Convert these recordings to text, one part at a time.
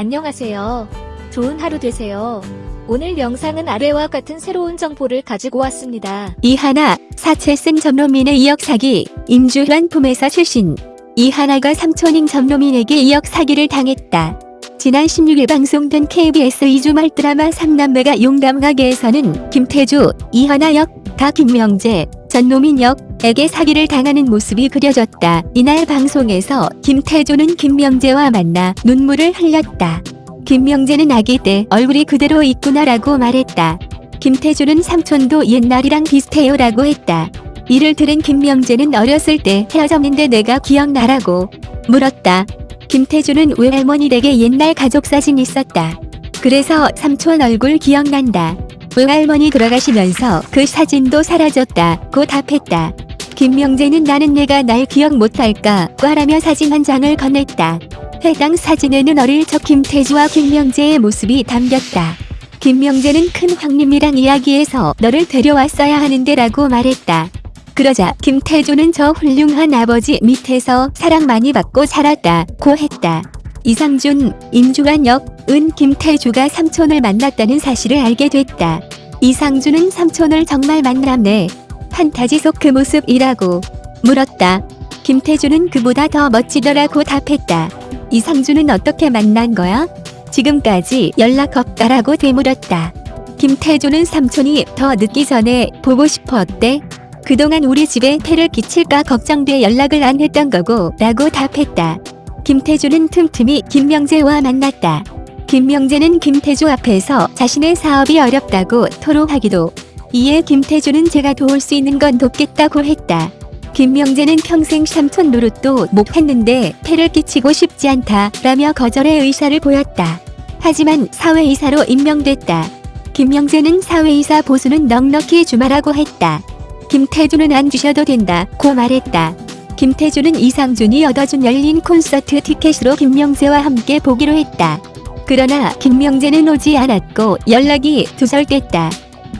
안녕하세요. 좋은 하루 되세요. 오늘 영상은 아래와 같은 새로운 정보를 가지고 왔습니다. 이하나, 사채쓴 전로민의 2억 사기, 임주환 품에서 출신. 이하나가 삼촌인 전로민에게 2억 사기를 당했다. 지난 16일 방송된 KBS 2주말 드라마 삼남매가 용담가게에서는 김태주, 이하나 역, 가 김명재, 전노민 역 에게 사기를 당하는 모습이 그려졌다. 이날 방송에서 김태주는 김명재와 만나 눈물을 흘렸다. 김명재는 아기 때 얼굴이 그대로 있구나라고 말했다. 김태주는 삼촌도 옛날이랑 비슷해요 라고 했다. 이를 들은 김명재는 어렸을 때 헤어졌는데 내가 기억나라고 물었다. 김태주는 외할머니 댁에 옛날 가족 사진 있었다. 그래서 삼촌 얼굴 기억난다. 외할머니 돌아가시면서 그 사진도 사라졌다 고 답했다. 김명재는 나는 내가 날 기억 못할까 꽈라며 사진 한 장을 건넸다. 해당 사진에는 어릴 적 김태주와 김명재의 모습이 담겼다. 김명재는 큰 황님이랑 이야기해서 너를 데려왔어야 하는데 라고 말했다. 그러자 김태주는 저 훌륭한 아버지 밑에서 사랑 많이 받고 자랐다고 했다. 이상준, 임주환 역, 은 김태주가 삼촌을 만났다는 사실을 알게 됐다. 이상준은 삼촌을 정말 만났네. 판타지 속 그 모습이라고 물었다. 김태주는 그보다 더 멋지더라고 답했다. 이상준은 어떻게 만난 거야? 지금까지 연락 없다라고 되물었다. 김태주는 삼촌이 더 늦기 전에 보고 싶었대. 그동안 우리 집에 폐를 끼칠까 걱정돼 연락을 안 했던 거고 라고 답했다. 김태주는 틈틈이 김명재와 만났다. 김명재는 김태주 앞에서 자신의 사업이 어렵다고 토로하기도 이에 김태주는 제가 도울 수 있는 건 돕겠다고 했다. 김명재는 평생 삼촌 노릇도 못했는데 폐를 끼치고 싶지 않다 라며 거절의 의사를 보였다. 하지만 사회이사로 임명됐다. 김명재는 사회이사 보수는 넉넉히 주말하고 했다. 김태주는 안 주셔도 된다 고 말했다. 김태주는 이상준이 얻어준 열린 콘서트 티켓으로 김명재와 함께 보기로 했다. 그러나 김명재는 오지 않았고 연락이 두절됐다.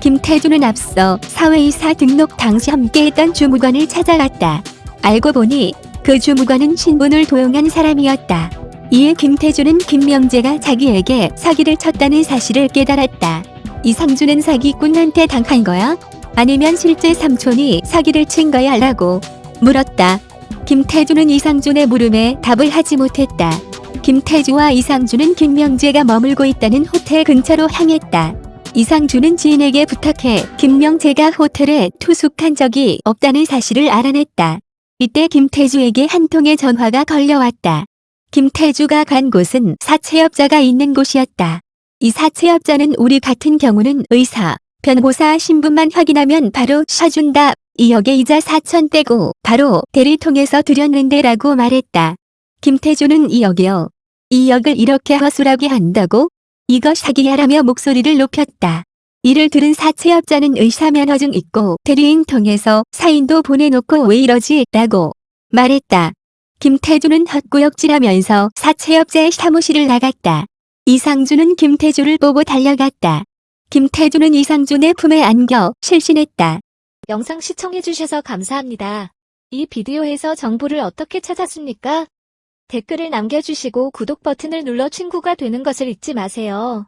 김태주는 앞서 사회이사 등록 당시 함께했던 주무관을 찾아갔다. 알고 보니 그 주무관은 신분을 도용한 사람이었다. 이에 김태주는 김명재가 자기에게 사기를 쳤다는 사실을 깨달았다. 이상준은 사기꾼한테 당한 거야? 아니면 실제 삼촌이 사기를 친 거야? 라고 물었다. 김태주는 이상준의 물음에 답을 하지 못했다. 김태주와 이상준은 김명재가 머물고 있다는 호텔 근처로 향했다. 이상준은 지인에게 부탁해 김명재가 호텔에 투숙한 적이 없다는 사실을 알아냈다. 이때 김태주에게 한 통의 전화가 걸려왔다. 김태주가 간 곳은 사채업자가 있는 곳이었다. 이 사채업자는 우리 같은 경우는 의사, 변호사 신분만 확인하면 바로 쏴준다. 2억에 이자 4천 떼고 바로 대리 통해서 드렸는데 라고 말했다. 김태주는 2억이요. 2억을 이렇게 허술하게 한다고? 이거 사기야라며 목소리를 높였다. 이를 들은 사채업자는 의사 면허증 있고 대리인 통해서 사인도 보내놓고 왜 이러지? 라고 말했다. 김태주는 헛구역질하면서 사채업자의 사무실을 나갔다. 이상준은 김태주를 보고 달려갔다. 김태주는 이상준의 품에 안겨 실신했다. 영상 시청해주셔서 감사합니다. 이 비디오에서 정보를 어떻게 찾았습니까? 댓글을 남겨주시고 구독 버튼을 눌러 친구가 되는 것을 잊지 마세요.